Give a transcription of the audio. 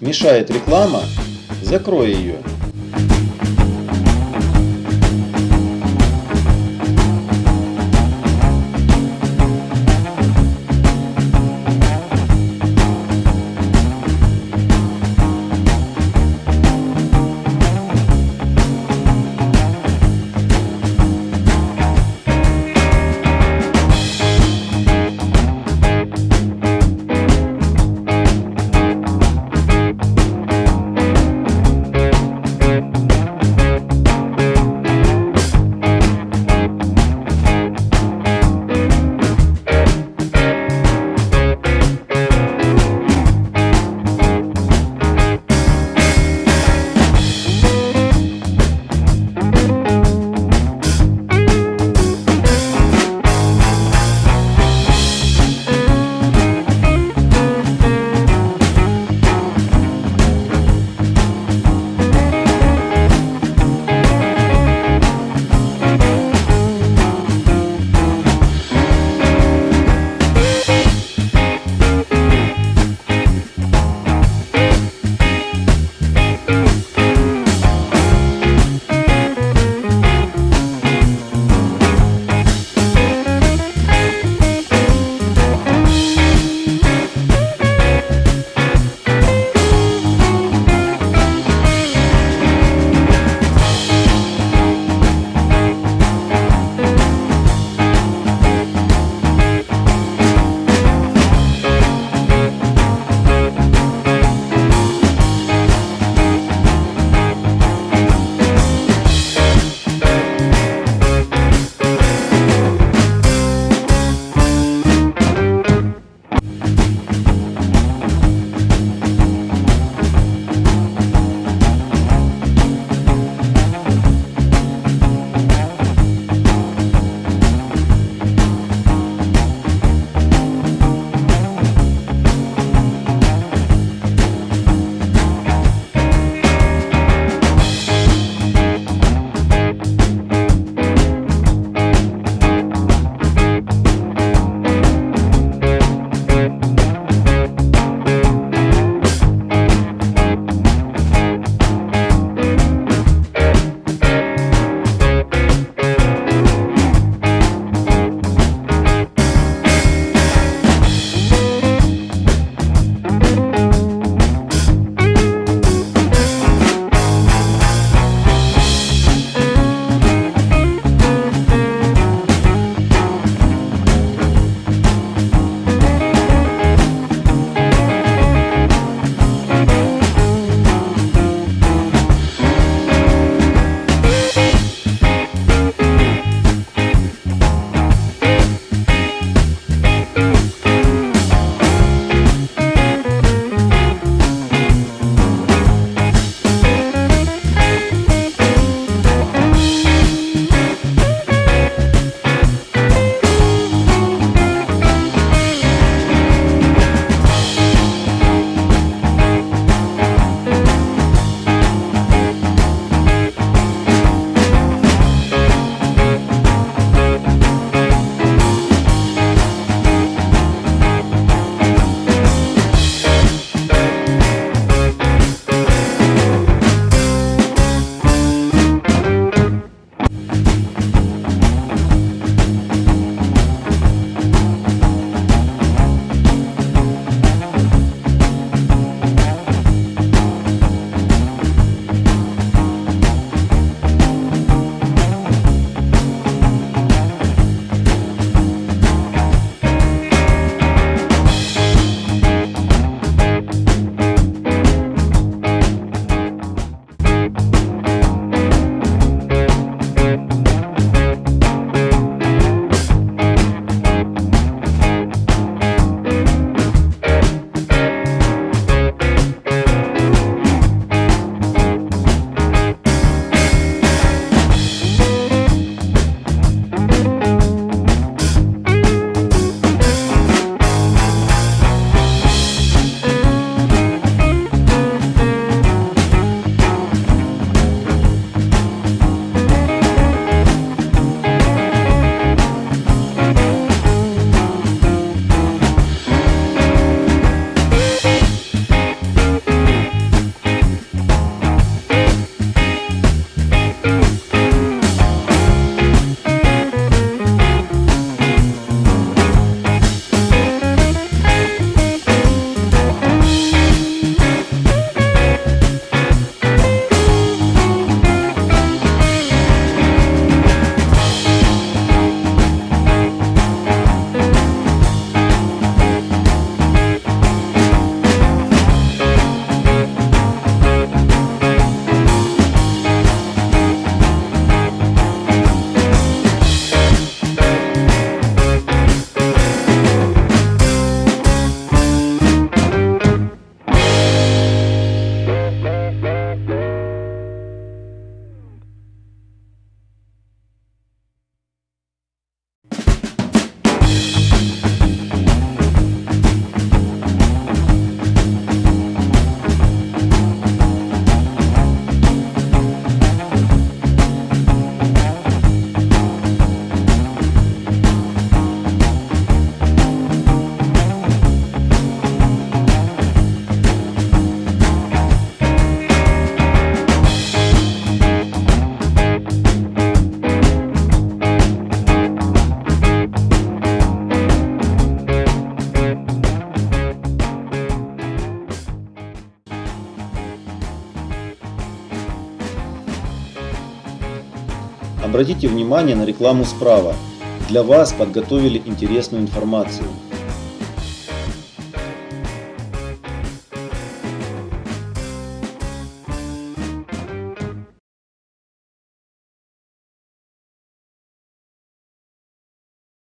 Мешает реклама, закрой ее. Обратите внимание на рекламу справа. Для вас подготовили интересную информацию.